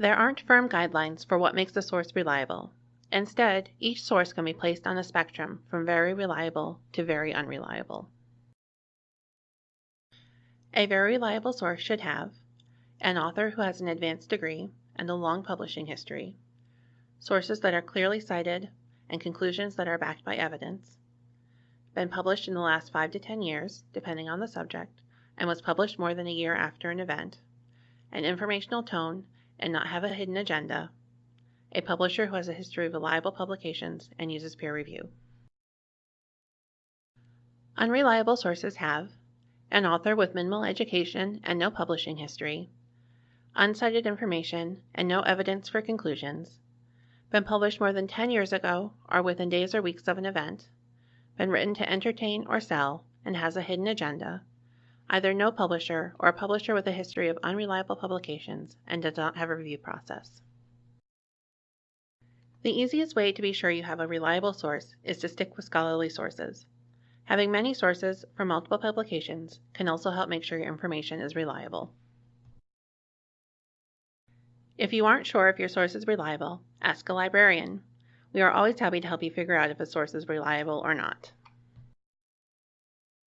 There aren't firm guidelines for what makes a source reliable. Instead, each source can be placed on a spectrum from very reliable to very unreliable. A very reliable source should have an author who has an advanced degree and a long publishing history, sources that are clearly cited, and conclusions that are backed by evidence, been published in the last 5 to 10 years, depending on the subject, and was published more than a year after an event, an informational tone and not have a hidden agenda, a publisher who has a history of reliable publications and uses peer review. Unreliable sources have an author with minimal education and no publishing history, uncited information and no evidence for conclusions, been published more than 10 years ago or within days or weeks of an event, been written to entertain or sell, and has a hidden agenda, either no publisher or a publisher with a history of unreliable publications and does not have a review process. The easiest way to be sure you have a reliable source is to stick with scholarly sources. Having many sources from multiple publications can also help make sure your information is reliable. If you aren't sure if your source is reliable, ask a librarian. We are always happy to help you figure out if a source is reliable or not.